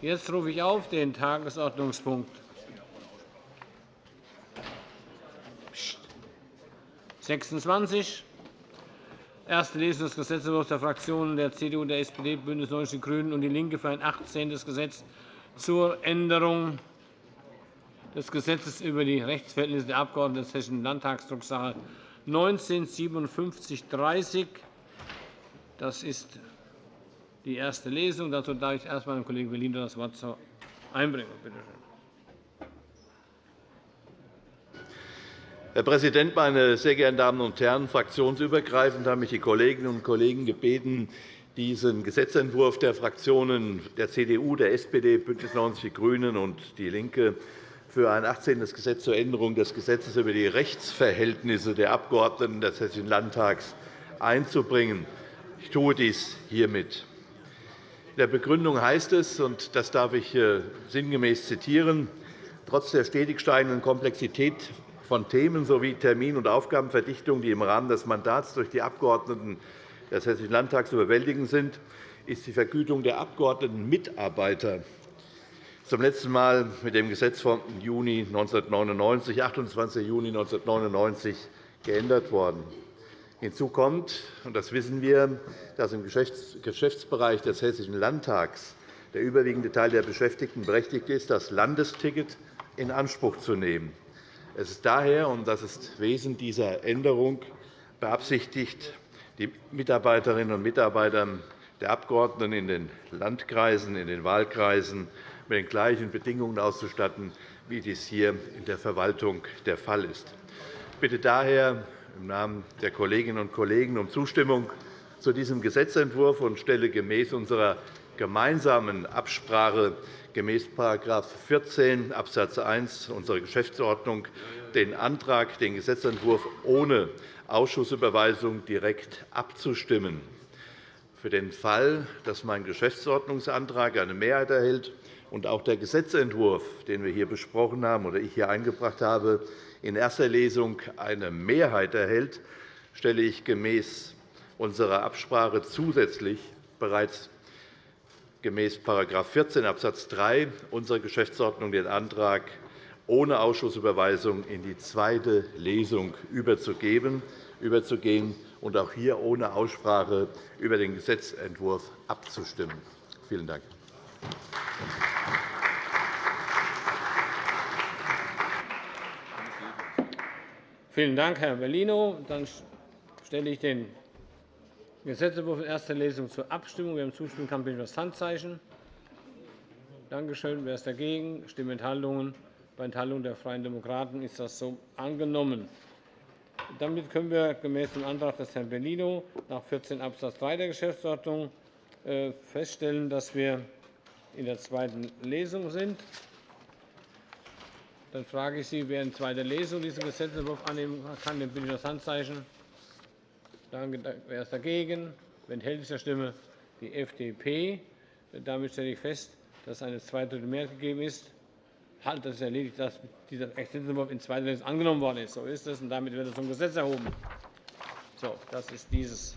Jetzt rufe ich auf den Tagesordnungspunkt 26, erste Lesung des Gesetzentwurfs der Fraktionen der CDU, der SPD, BÜNDNIS 90 die GRÜNEN und DIE LINKE für ein 18. Gesetz zur Änderung des Gesetzes über die Rechtsverhältnisse der Abgeordneten des Hessischen Landtags, Drucksache 19-5730. Das ist die erste Lesung. Dazu darf ich erst einmal dem Kollegen Bellino das Wort einbringen. Bitte schön. Herr Präsident, meine sehr geehrten Damen und Herren! Fraktionsübergreifend haben mich die Kolleginnen und Kollegen gebeten, diesen Gesetzentwurf der Fraktionen der CDU, der SPD, BÜNDNIS 90 die GRÜNEN und DIE LINKE für ein 18. Gesetz zur Änderung des Gesetzes über die Rechtsverhältnisse der Abgeordneten des Hessischen Landtags einzubringen. Ich tue dies hiermit. Der Begründung heißt es, und das darf ich äh, sinngemäß zitieren, trotz der stetig steigenden Komplexität von Themen sowie Termin- und Aufgabenverdichtung, die im Rahmen des Mandats durch die Abgeordneten des Hessischen Landtags zu bewältigen sind, ist die Vergütung der Abgeordnetenmitarbeiter zum letzten Mal mit dem Gesetz vom Juni 1999, 28. Juni 1999 geändert worden. Hinzu kommt, und das wissen wir, dass im Geschäftsbereich des Hessischen Landtags der überwiegende Teil der Beschäftigten berechtigt ist, das Landesticket in Anspruch zu nehmen. Es ist daher, und das ist Wesen dieser Änderung, beabsichtigt, die Mitarbeiterinnen und Mitarbeiter der Abgeordneten in den Landkreisen, in den Wahlkreisen mit den gleichen Bedingungen auszustatten, wie dies hier in der Verwaltung der Fall ist. Ich bitte daher im Namen der Kolleginnen und Kollegen um Zustimmung zu diesem Gesetzentwurf und stelle gemäß unserer gemeinsamen Absprache gemäß § 14 Abs. 1 unserer Geschäftsordnung den Antrag, den Gesetzentwurf ohne Ausschussüberweisung direkt abzustimmen. Für den Fall, dass mein Geschäftsordnungsantrag eine Mehrheit erhält und auch der Gesetzentwurf, den wir hier besprochen haben oder ich hier eingebracht habe, in erster Lesung eine Mehrheit erhält, stelle ich gemäß unserer Absprache zusätzlich bereits gemäß § 14 Abs. 3 unserer Geschäftsordnung den Antrag, ohne Ausschussüberweisung in die zweite Lesung überzugehen und auch hier ohne Aussprache über den Gesetzentwurf abzustimmen. Vielen Dank. Vielen Dank, Herr Bellino. Dann stelle ich den Gesetzentwurf in erster Lesung zur Abstimmung. Wer ihm zustimmen kann, bitte das Handzeichen. Danke schön. Wer ist dagegen? Stimmenthaltungen. Bei Enthaltung der Freien Demokraten ist das so angenommen. Damit können wir gemäß dem Antrag des Herrn Bellino nach 14 Abs. 3 der Geschäftsordnung äh, feststellen, dass wir in der zweiten Lesung sind. Dann frage ich Sie, wer in zweiter Lesung diesen Gesetzentwurf annehmen kann, dem bitte ich das Handzeichen. Danke. Wer ist dagegen? Wer enthält sich der Stimme? Die FDP. Damit stelle ich fest, dass eine Zweidrittelmehrheit gegeben ist. Halt, das ist erledigt, dass dieser Gesetzentwurf in zweiter Lesung angenommen worden ist. So ist es, und damit wird es zum Gesetz erhoben. So, das ist dieses